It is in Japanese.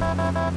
Bye-bye.